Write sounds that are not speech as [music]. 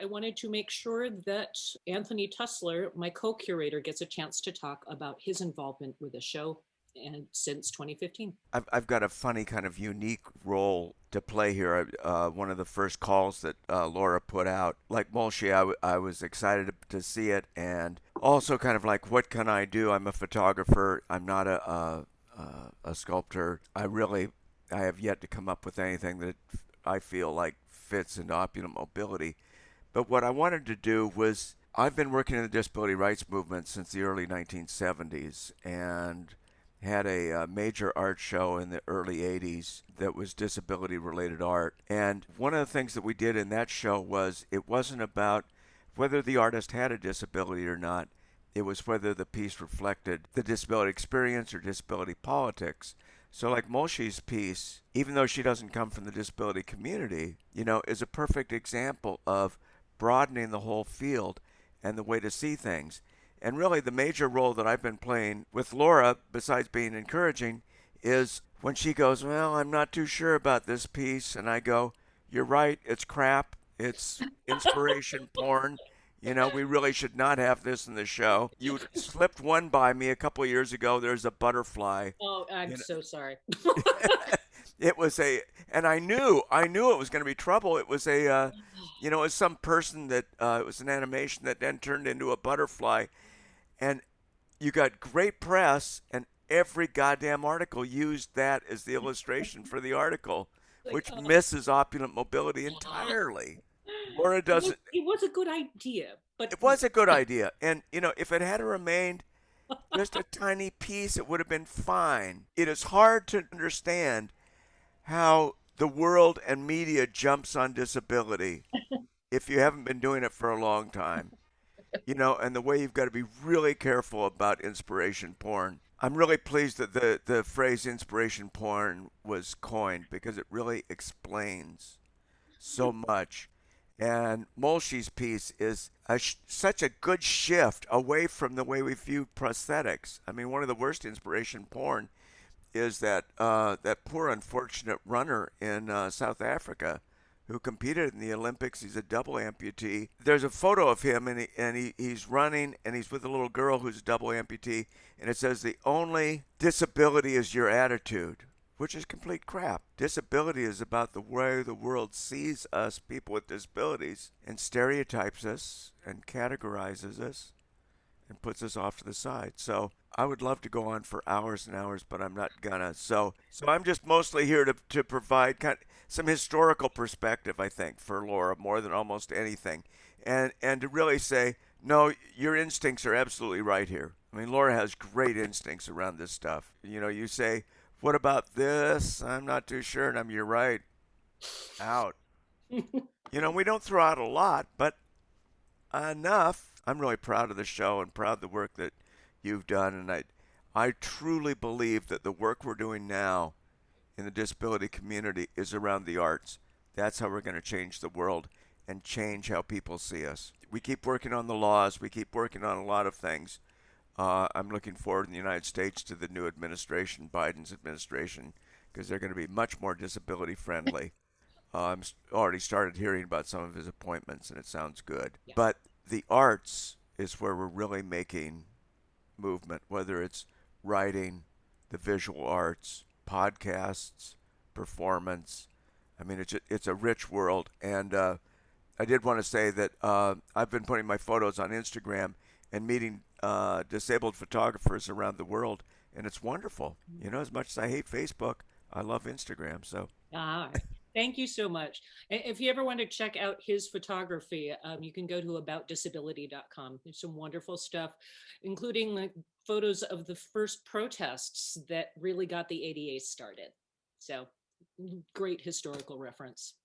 I wanted to make sure that Anthony Tusler, my co-curator, gets a chance to talk about his involvement with the show and since 2015. I've, I've got a funny kind of unique role to play here. Uh, one of the first calls that uh, Laura put out, like Molshi, I, was excited to, to see it, and also kind of like, what can I do? I'm a photographer. I'm not a, a, a sculptor. I really, I have yet to come up with anything that I feel like fits into opulent mobility. But what I wanted to do was, I've been working in the disability rights movement since the early 1970s, and had a uh, major art show in the early 80s that was disability related art. And one of the things that we did in that show was it wasn't about whether the artist had a disability or not, it was whether the piece reflected the disability experience or disability politics. So, like Molshi's piece, even though she doesn't come from the disability community, you know, is a perfect example of broadening the whole field and the way to see things. And really, the major role that I've been playing with Laura, besides being encouraging, is when she goes, Well, I'm not too sure about this piece. And I go, You're right. It's crap. It's inspiration [laughs] porn. You know, we really should not have this in the show. You slipped one by me a couple years ago. There's a butterfly. Oh, I'm you know. so sorry. [laughs] [laughs] it was a, and I knew, I knew it was going to be trouble. It was a, uh, you know, it was some person that, uh, it was an animation that then turned into a butterfly and you got great press and every goddamn article used that as the illustration for the article [laughs] which oh. misses opulent mobility entirely or it doesn't it was, it was, a good idea but it was a good [laughs] idea and you know if it had remained just a tiny piece it would have been fine it is hard to understand how the world and media jumps on disability [laughs] if you haven't been doing it for a long time you know, and the way you've got to be really careful about inspiration porn. I'm really pleased that the, the phrase inspiration porn was coined because it really explains so [laughs] much. And Molshi's piece is a sh- such a good shift away from the way we view prosthetics. I mean, one of the worst inspiration porn is that uh, that poor unfortunate runner in uh, South Africa who competed in the Olympics. He's a double amputee. There's a photo of him, and, he, and he, he's running, and he's with a little girl who's a double amputee, and it says, The only disability is your attitude, which is complete crap. Disability is about the way the world sees us, people with disabilities, and stereotypes us and categorizes us and puts us off to the side. So I would love to go on for hours and hours, but I'm not gonna. So, so I'm just mostly here to, to provide kind of some historical perspective, I think, for Laura more than almost anything, and and to really say, no, your instincts are absolutely right here. I mean, Laura has great instincts around this stuff. You know, you say, what about this? I'm not too sure, and I'm you're right. Out. [laughs] you know, we don't throw out a lot, but enough. I'm really proud of the show and proud of the work that you've done, and I, I truly believe that the work we're doing now in the disability community is around the arts. That's how we're going to change the world and change how people see us. We keep working on the laws. We keep working on a lot of things. Uh, I'm looking forward in the United States to the new administration, Biden's administration, because they're going to be much more disability friendly. [laughs] uh, I'm already started hearing about some of his appointments, and it sounds good. Yeah. But the arts is where we're really making movement, whether it's writing, the visual arts, podcasts, performance. I mean, it's a, it's a rich world. And uh, I did want to say that uh, I've been putting my photos on Instagram and meeting uh, disabled photographers around the world, and it's wonderful. You know, as much as I hate Facebook, I love Instagram. So. Ah, Thank you so much. If you ever want to check out his photography, um, you can go to aboutdisability.com. There's some wonderful stuff, including like photos of the first protests that really got the ADA started. So great historical reference.